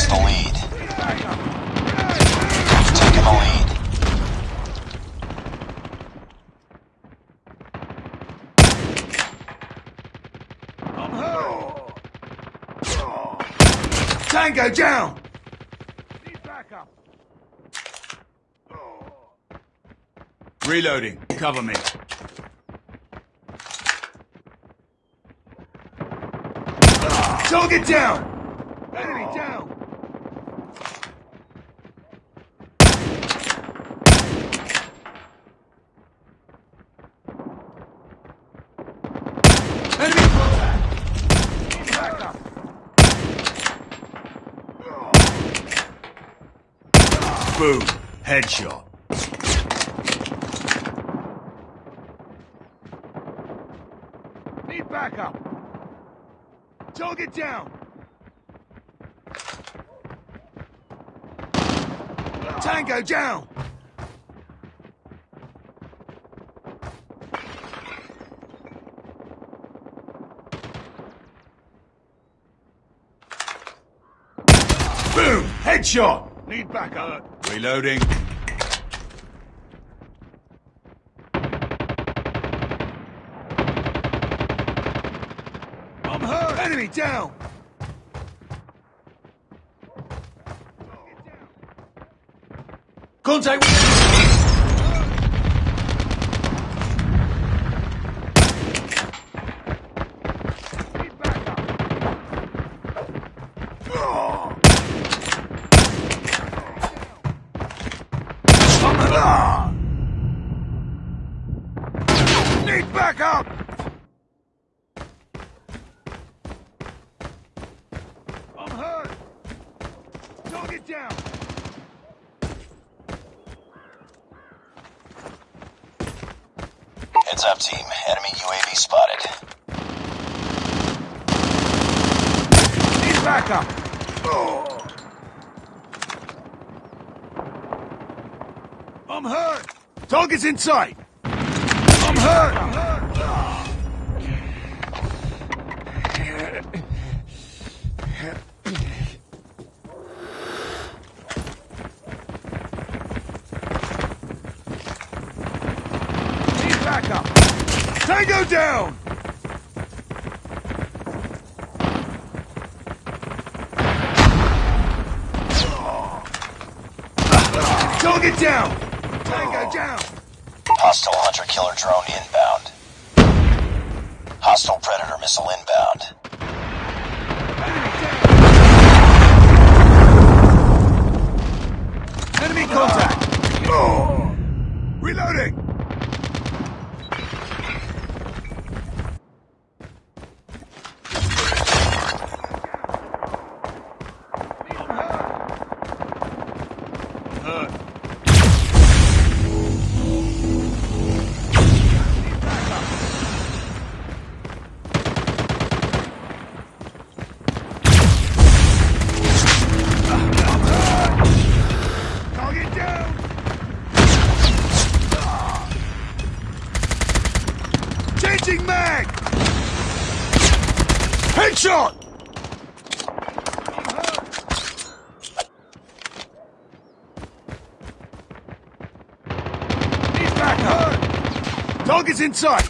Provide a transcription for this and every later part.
lost the lead. You've taken the lead. Tango down! Reloading. Cover me. Target down! Enemy down! Enemy contact! Back up! Boom. Headshot. Need backup! Target down! Tango down! Boom! Headshot! Need backup. Reloading. I'm hurt! Enemy down! Contact Need backup! I'm hurt! Target down! Heads up, team. Enemy UAV spotted. Need backup! Oh. I'm hurt! Target's in sight! I'm hurt! I'm hurt! Need backup! Tango down! Target down! Tango down! Hostile hunter killer drone inbound. Hostile predator missile inbound. Changing mag! Headshot! He's back hurt! Target's in sight!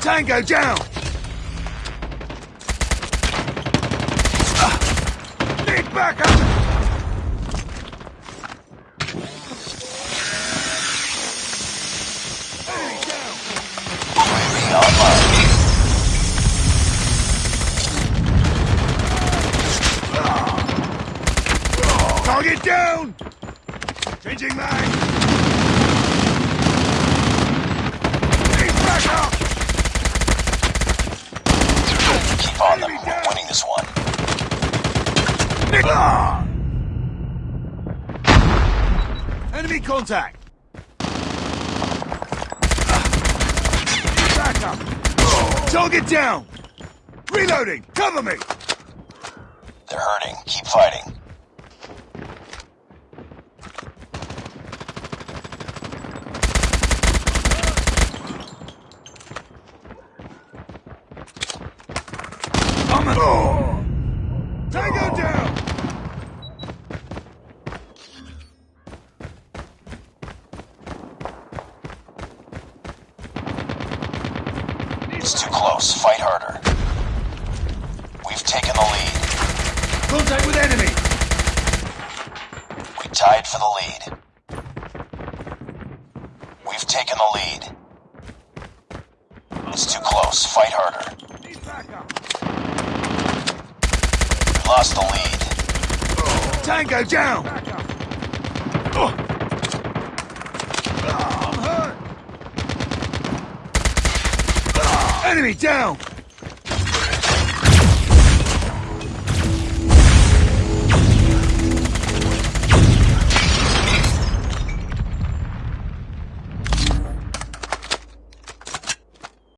Tango down! Need backup! UAV online. Target down! Changing mag! Need backup! Keep on them. We're winning this one. Ah! Enemy contact! Need backup! Target down! Reloading! Cover me! They're hurting. Keep fighting. coming! Boom! Tango down! It's too close. Fight harder. We've taken the lead. Contact with enemy! We tied for the lead. We've taken the lead. It's too close. Fight harder. Lost the lead. Tango down! Oh. I'm hurt! Enemy down!